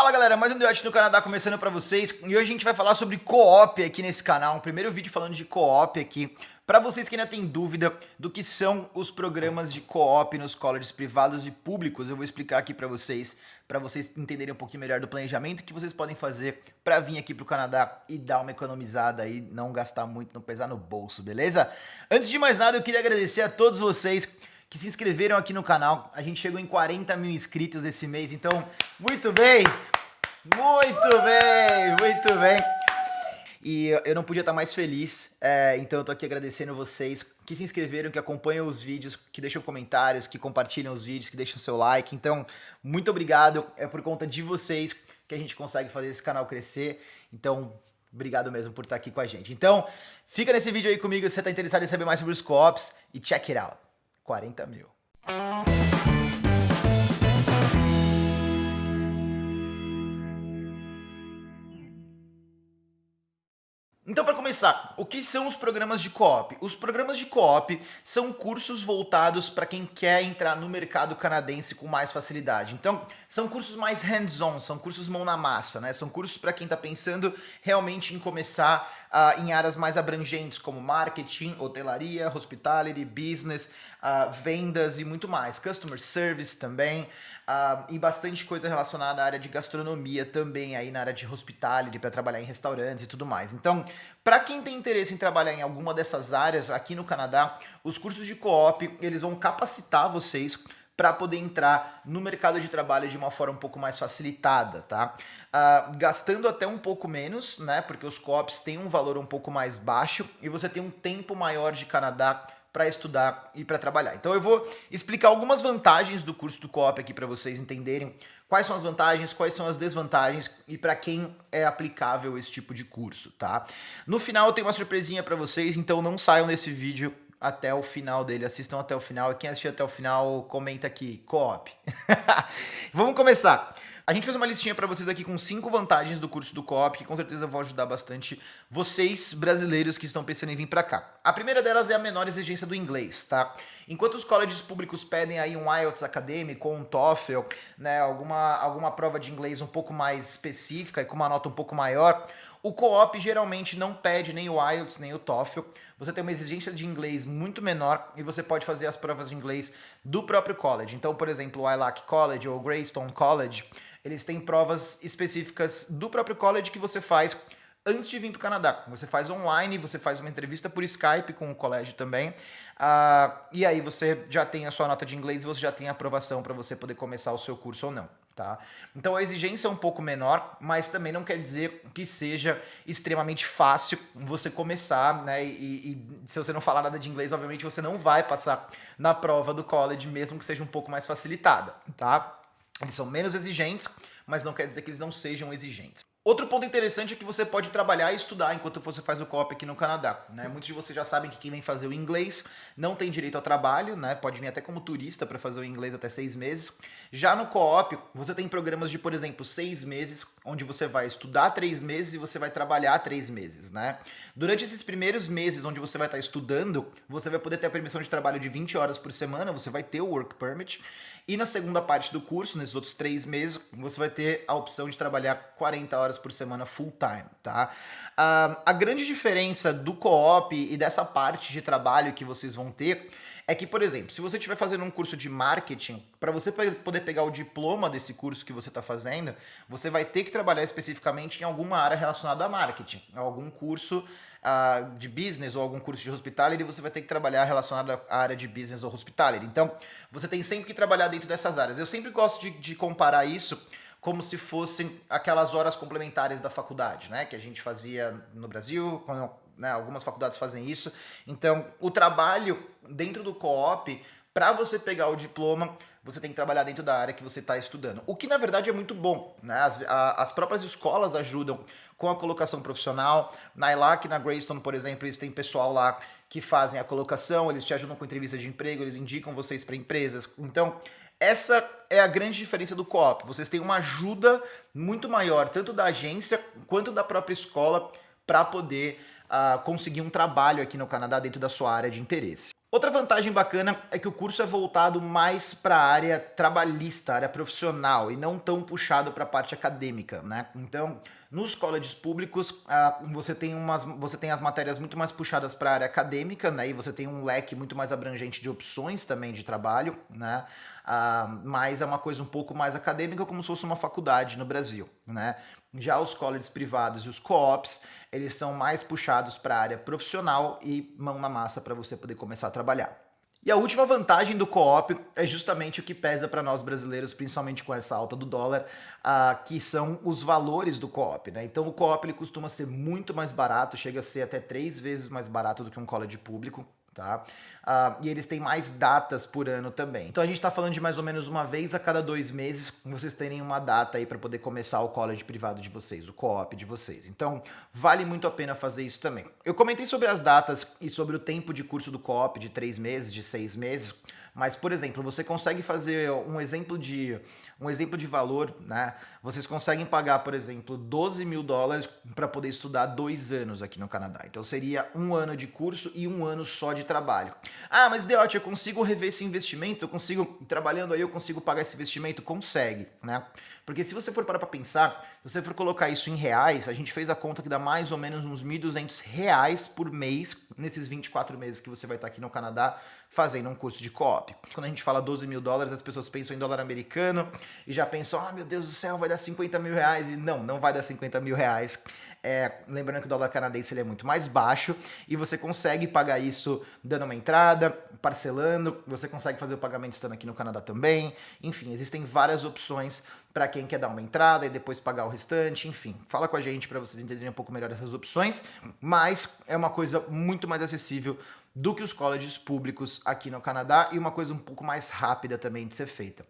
Fala galera, mais um Debate no Canadá começando pra vocês e hoje a gente vai falar sobre co-op aqui nesse canal, um primeiro vídeo falando de co-op aqui para vocês que ainda têm dúvida do que são os programas de co-op nos colleges privados e públicos, eu vou explicar aqui para vocês, para vocês entenderem um pouquinho melhor do planejamento que vocês podem fazer para vir aqui pro Canadá e dar uma economizada aí, não gastar muito, não pesar no bolso, beleza? Antes de mais nada, eu queria agradecer a todos vocês que se inscreveram aqui no canal. A gente chegou em 40 mil inscritos esse mês, então muito bem, muito bem, muito bem. E eu não podia estar mais feliz, é, então eu tô aqui agradecendo vocês que se inscreveram, que acompanham os vídeos, que deixam comentários, que compartilham os vídeos, que deixam seu like. Então, muito obrigado, é por conta de vocês que a gente consegue fazer esse canal crescer. Então, obrigado mesmo por estar aqui com a gente. Então, fica nesse vídeo aí comigo se você está interessado em saber mais sobre os co-ops e check it out. 40 mil. Então, para começar, o que são os programas de co-op? Os programas de co-op são cursos voltados para quem quer entrar no mercado canadense com mais facilidade. Então, são cursos mais hands-on, são cursos mão na massa, né? São cursos para quem está pensando realmente em começar uh, em áreas mais abrangentes, como marketing, hotelaria, hospitality, business, uh, vendas e muito mais. Customer service também. Uh, e bastante coisa relacionada à área de gastronomia também, aí na área de hospitality, para trabalhar em restaurantes e tudo mais. Então, para quem tem interesse em trabalhar em alguma dessas áreas aqui no Canadá, os cursos de co-op, eles vão capacitar vocês para poder entrar no mercado de trabalho de uma forma um pouco mais facilitada, tá? Uh, gastando até um pouco menos, né? Porque os co-ops têm um valor um pouco mais baixo e você tem um tempo maior de Canadá para estudar e para trabalhar. Então eu vou explicar algumas vantagens do curso do Co-op aqui para vocês entenderem quais são as vantagens, quais são as desvantagens e para quem é aplicável esse tipo de curso, tá? No final eu tenho uma surpresinha para vocês, então não saiam desse vídeo até o final dele, assistam até o final e quem assistiu até o final comenta aqui, Co-op. Vamos começar. A gente fez uma listinha para vocês aqui com cinco vantagens do curso do COP, que com certeza vão ajudar bastante vocês brasileiros que estão pensando em vir para cá. A primeira delas é a menor exigência do inglês, tá? Enquanto os colleges públicos pedem aí um IELTS acadêmico ou um TOEFL, né, alguma, alguma prova de inglês um pouco mais específica e com uma nota um pouco maior, o co-op geralmente não pede nem o IELTS nem o TOEFL. Você tem uma exigência de inglês muito menor e você pode fazer as provas de inglês do próprio college. Então, por exemplo, o ILAC College ou o Greystone College, eles têm provas específicas do próprio college que você faz antes de vir para o Canadá. Você faz online, você faz uma entrevista por Skype com o colégio também, uh, e aí você já tem a sua nota de inglês e você já tem a aprovação para você poder começar o seu curso ou não. Tá? Então a exigência é um pouco menor, mas também não quer dizer que seja extremamente fácil você começar, né? E, e, se você não falar nada de inglês, obviamente você não vai passar na prova do college, mesmo que seja um pouco mais facilitada, tá? Eles são menos exigentes, mas não quer dizer que eles não sejam exigentes. Outro ponto interessante é que você pode trabalhar e estudar enquanto você faz o COP aqui no Canadá. Né? Muitos de vocês já sabem que quem vem fazer o inglês não tem direito ao trabalho, né? pode vir até como turista para fazer o inglês até seis meses. Já no co-op, você tem programas de, por exemplo, seis meses, onde você vai estudar três meses e você vai trabalhar três meses. Né? Durante esses primeiros meses onde você vai estar estudando, você vai poder ter a permissão de trabalho de 20 horas por semana, você vai ter o Work Permit, e na segunda parte do curso, nesses outros três meses, você vai ter a opção de trabalhar 40 horas por semana full time, tá? Uh, a grande diferença do co-op e dessa parte de trabalho que vocês vão ter é que, por exemplo, se você estiver fazendo um curso de marketing, para você poder pegar o diploma desse curso que você está fazendo, você vai ter que trabalhar especificamente em alguma área relacionada a marketing, algum curso uh, de business ou algum curso de hospitality, você vai ter que trabalhar relacionado à área de business ou hospitality. Então, você tem sempre que trabalhar dentro dessas áreas. Eu sempre gosto de, de comparar isso como se fossem aquelas horas complementares da faculdade, né? Que a gente fazia no Brasil, quando, né, algumas faculdades fazem isso. Então, o trabalho dentro do co-op, para você pegar o diploma, você tem que trabalhar dentro da área que você está estudando. O que, na verdade, é muito bom. Né? As, a, as próprias escolas ajudam com a colocação profissional. Na ILAC, na Greystone, por exemplo, eles têm pessoal lá que fazem a colocação, eles te ajudam com entrevista de emprego, eles indicam vocês para empresas. Então, essa é a grande diferença do co-op. Vocês têm uma ajuda muito maior, tanto da agência quanto da própria escola, para poder uh, conseguir um trabalho aqui no Canadá dentro da sua área de interesse. Outra vantagem bacana é que o curso é voltado mais para a área trabalhista, área profissional, e não tão puxado para a parte acadêmica, né? Então, nos colleges públicos, uh, você, tem umas, você tem as matérias muito mais puxadas para a área acadêmica, né? E você tem um leque muito mais abrangente de opções também de trabalho, né? Uh, mas é uma coisa um pouco mais acadêmica, como se fosse uma faculdade no Brasil, né? Já os colleges privados e os co-ops, eles são mais puxados para a área profissional e mão na massa para você poder começar a trabalhar. E a última vantagem do co-op é justamente o que pesa para nós brasileiros, principalmente com essa alta do dólar, uh, que são os valores do co-op. Né? Então o co-op costuma ser muito mais barato, chega a ser até três vezes mais barato do que um college público tá? Uh, e eles têm mais datas por ano também. Então a gente está falando de mais ou menos uma vez a cada dois meses vocês terem uma data aí para poder começar o college privado de vocês, o co-op de vocês. Então vale muito a pena fazer isso também. Eu comentei sobre as datas e sobre o tempo de curso do co-op de três meses, de seis meses, mas, por exemplo, você consegue fazer um exemplo de, um exemplo de valor, né? Vocês conseguem pagar, por exemplo, 12 mil dólares para poder estudar dois anos aqui no Canadá. Então seria um ano de curso e um ano só de trabalho. Ah, mas Deote, eu consigo rever esse investimento? Eu consigo, trabalhando aí, eu consigo pagar esse investimento? Consegue, né? Porque se você for parar para pensar, se você for colocar isso em reais, a gente fez a conta que dá mais ou menos uns 1.200 reais por mês nesses 24 meses que você vai estar aqui no Canadá fazendo um curso de co-op. Quando a gente fala 12 mil dólares, as pessoas pensam em dólar americano e já pensam, ah, meu Deus do céu, vai dar 50 mil reais. E não, não vai dar 50 mil reais. É, lembrando que o dólar canadense ele é muito mais baixo e você consegue pagar isso dando uma entrada, parcelando, você consegue fazer o pagamento estando aqui no Canadá também. Enfim, existem várias opções para quem quer dar uma entrada e depois pagar o restante, enfim. Fala com a gente para vocês entenderem um pouco melhor essas opções, mas é uma coisa muito mais acessível do que os colleges públicos aqui no Canadá e uma coisa um pouco mais rápida também de ser feita.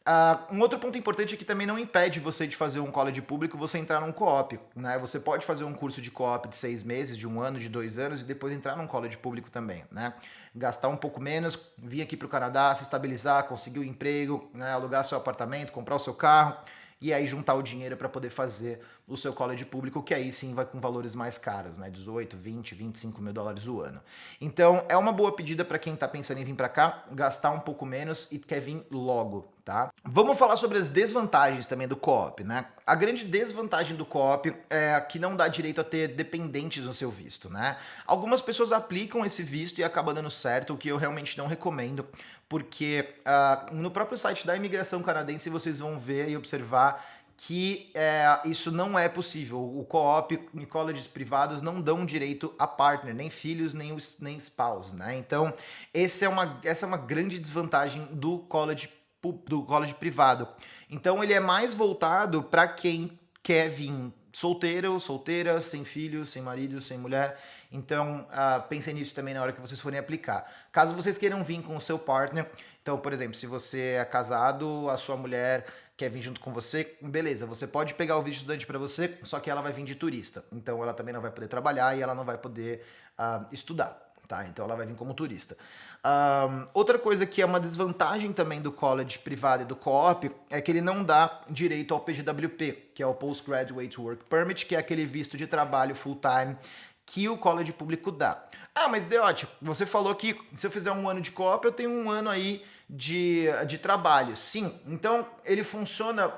Uh, um outro ponto importante é que também não impede você de fazer um college público você entrar num co-op. Né? Você pode fazer um curso de co-op de seis meses, de um ano, de dois anos e depois entrar num college público também. Né? Gastar um pouco menos, vir aqui para o Canadá, se estabilizar, conseguir o um emprego, né? alugar seu apartamento, comprar o seu carro e aí juntar o dinheiro para poder fazer o seu college público, que aí sim vai com valores mais caros, né? 18, 20, 25 mil dólares o ano. Então é uma boa pedida para quem está pensando em vir para cá, gastar um pouco menos e quer vir logo, tá? Vamos falar sobre as desvantagens também do co-op, né? A grande desvantagem do co-op é que não dá direito a ter dependentes no seu visto, né? Algumas pessoas aplicam esse visto e acaba dando certo, o que eu realmente não recomendo, porque uh, no próprio site da imigração canadense vocês vão ver e observar que é, isso não é possível. O co-op e colleges privados não dão direito a partner, nem filhos, nem, nem spouse, né? Então, esse é uma, essa é uma grande desvantagem do college, do college privado. Então, ele é mais voltado para quem quer vir solteiro, solteira, sem filhos, sem marido, sem mulher. Então, uh, pensem nisso também na hora que vocês forem aplicar. Caso vocês queiram vir com o seu partner, então, por exemplo, se você é casado, a sua mulher quer vir junto com você, beleza, você pode pegar o visto estudante para você, só que ela vai vir de turista. Então, ela também não vai poder trabalhar e ela não vai poder uh, estudar. Tá? Então ela vai vir como turista. Um, outra coisa que é uma desvantagem também do college privado e do co-op é que ele não dá direito ao PGWP, que é o Postgraduate Work Permit, que é aquele visto de trabalho full-time que o college público dá. Ah, mas Deote, você falou que se eu fizer um ano de co-op, eu tenho um ano aí de, de trabalho. Sim, então ele funciona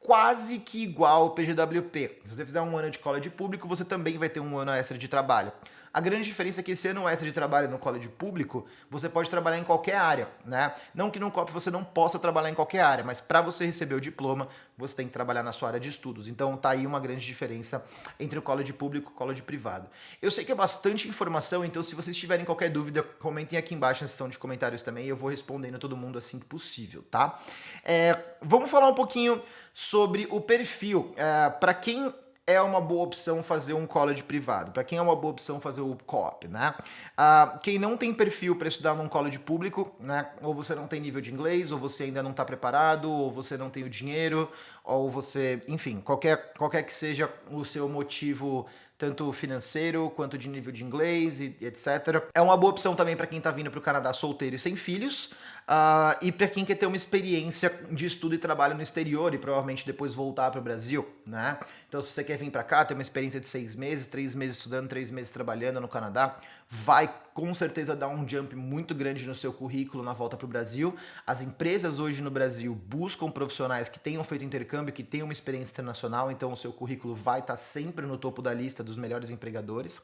quase que igual ao PGWP. Se você fizer um ano de college público, você também vai ter um ano extra de trabalho. A grande diferença é que esse ano extra de trabalho no college público, você pode trabalhar em qualquer área, né? Não que no COP você não possa trabalhar em qualquer área, mas para você receber o diploma, você tem que trabalhar na sua área de estudos. Então tá aí uma grande diferença entre o college público e o college privado. Eu sei que é bastante informação, então se vocês tiverem qualquer dúvida, comentem aqui embaixo na seção de comentários também, eu vou respondendo todo mundo assim que possível, tá? É, vamos falar um pouquinho sobre o perfil. É, para quem é uma boa opção fazer um college privado? Para quem é uma boa opção fazer o co-op, né? Uh, quem não tem perfil para estudar num college público, né? Ou você não tem nível de inglês, ou você ainda não está preparado, ou você não tem o dinheiro, ou você, enfim, qualquer, qualquer que seja o seu motivo tanto financeiro quanto de nível de inglês e etc. É uma boa opção também para quem está vindo para o Canadá solteiro e sem filhos, uh, e para quem quer ter uma experiência de estudo e trabalho no exterior e provavelmente depois voltar para o Brasil, né? Então se você quer vir para cá, ter uma experiência de seis meses, três meses estudando, três meses trabalhando no Canadá, vai com certeza dar um jump muito grande no seu currículo na volta para o Brasil. As empresas hoje no Brasil buscam profissionais que tenham feito intercâmbio, que tenham uma experiência internacional, então o seu currículo vai estar tá sempre no topo da lista dos melhores empregadores.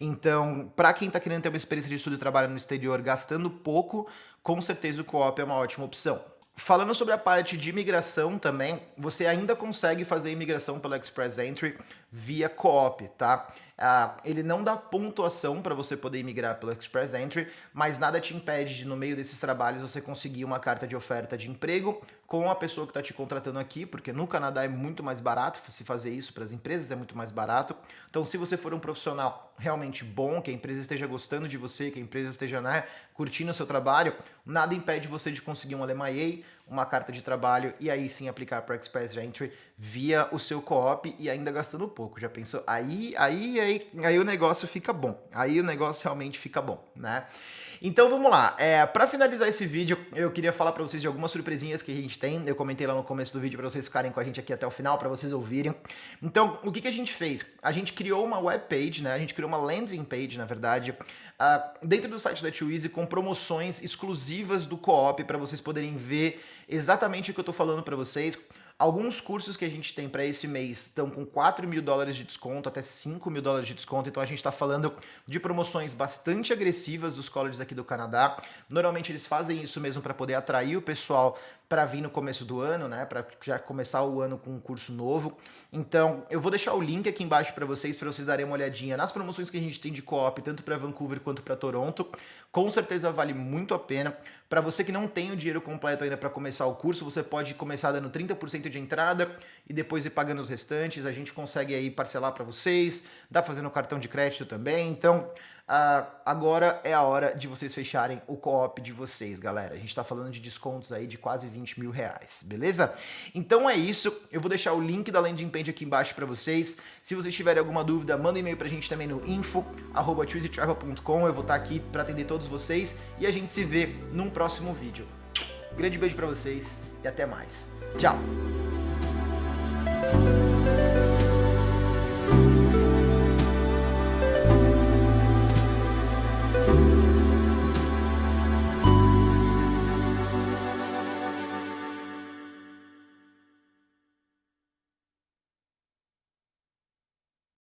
Então, para quem está querendo ter uma experiência de estudo e trabalho no exterior gastando pouco, com certeza o co-op é uma ótima opção. Falando sobre a parte de imigração também, você ainda consegue fazer imigração pelo Express Entry via co-op, tá? Uh, ele não dá pontuação para você poder imigrar pelo Express Entry, mas nada te impede de, no meio desses trabalhos, você conseguir uma carta de oferta de emprego com a pessoa que está te contratando aqui, porque no Canadá é muito mais barato se fazer isso para as empresas, é muito mais barato. Então, se você for um profissional realmente bom, que a empresa esteja gostando de você, que a empresa esteja né, curtindo o seu trabalho, nada impede você de conseguir um LMIA, uma carta de trabalho e aí sim aplicar para Express Entry via o seu co-op e ainda gastando pouco. Já pensou? Aí, aí, aí, aí o negócio fica bom. Aí o negócio realmente fica bom, né? Então vamos lá. É, para finalizar esse vídeo, eu queria falar para vocês de algumas surpresinhas que a gente tem. Eu comentei lá no começo do vídeo para vocês ficarem com a gente aqui até o final, para vocês ouvirem. Então, o que, que a gente fez? A gente criou uma web page, né? A gente criou uma landing page, na verdade, uh, dentro do site da Twizy com promoções exclusivas do co-op para vocês poderem ver exatamente o que eu tô falando para vocês Alguns cursos que a gente tem para esse mês estão com 4 mil dólares de desconto, até 5 mil dólares de desconto, então a gente está falando de promoções bastante agressivas dos colleges aqui do Canadá. Normalmente eles fazem isso mesmo para poder atrair o pessoal para vir no começo do ano, né, para já começar o ano com um curso novo. Então, eu vou deixar o link aqui embaixo para vocês, para vocês darem uma olhadinha nas promoções que a gente tem de co-op, tanto para Vancouver quanto para Toronto. Com certeza vale muito a pena. Para você que não tem o dinheiro completo ainda para começar o curso, você pode começar dando 30% de entrada e depois ir pagando os restantes. A gente consegue aí parcelar para vocês, dá fazendo cartão de crédito também. Então, Uh, agora é a hora de vocês fecharem o co-op de vocês, galera. A gente tá falando de descontos aí de quase 20 mil reais, beleza? Então é isso, eu vou deixar o link da landing page aqui embaixo para vocês. Se vocês tiverem alguma dúvida, manda um e-mail pra gente também no info.choosetravel.com. Eu vou estar tá aqui para atender todos vocês e a gente se vê num próximo vídeo. Grande beijo para vocês e até mais. Tchau!